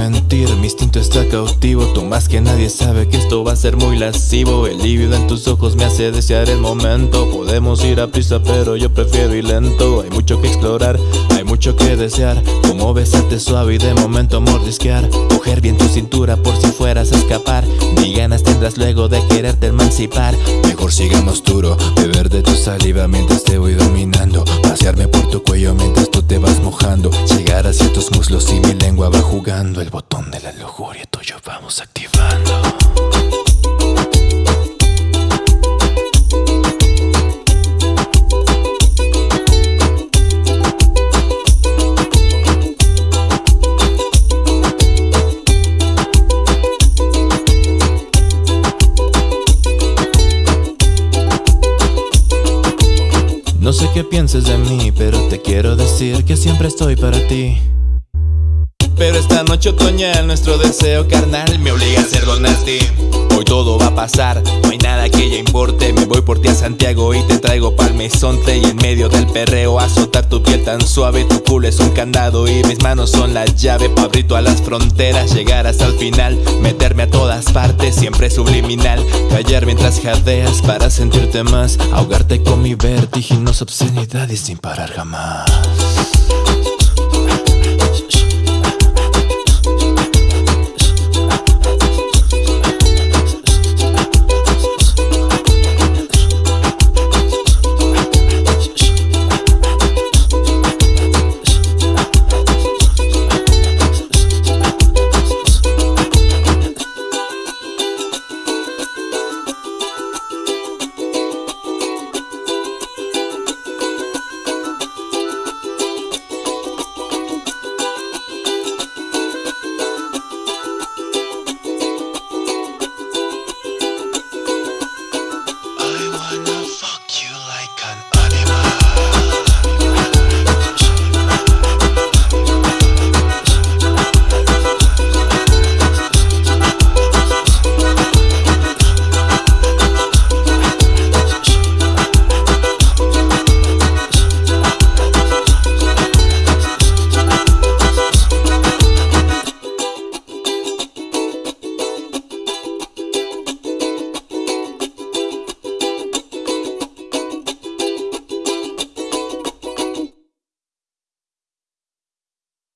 mentir, mi instinto está cautivo. Tú más que nadie sabe que esto va a ser muy lascivo. El lívido en tus ojos me hace desear el momento. Podemos ir a prisa pero yo prefiero ir lento. Hay mucho que explorar, hay mucho que desear. Como besarte suave y de momento mordisquear. Coger bien tu cintura por si fueras a escapar. Ni ganas tendrás luego de quererte emancipar. Mejor sigamos duro, beber de tu saliva mientras te voy dominando. Pasearme por tu cuello mientras tú te vas mojando. Llegar hacia tus El botón de la lujuria tuyo vamos activando. No sé qué pienses de mí, pero te quiero decir que siempre estoy para ti pero esta noche otoñal nuestro deseo carnal me obliga a hacerlo nasty. Hoy todo va a pasar, no hay nada que ya importe. Me voy por ti a Santiago y te traigo palmezonte Y en medio del perreo azotar tu piel tan suave. Tu culo es un candado y mis manos son la llave. Pa' abrir todas las fronteras, llegar hasta el final. Meterme a todas partes, siempre subliminal. Callar mientras jadeas para sentirte más. Ahogarte con mi vertiginosa obscenidad y sin parar jamás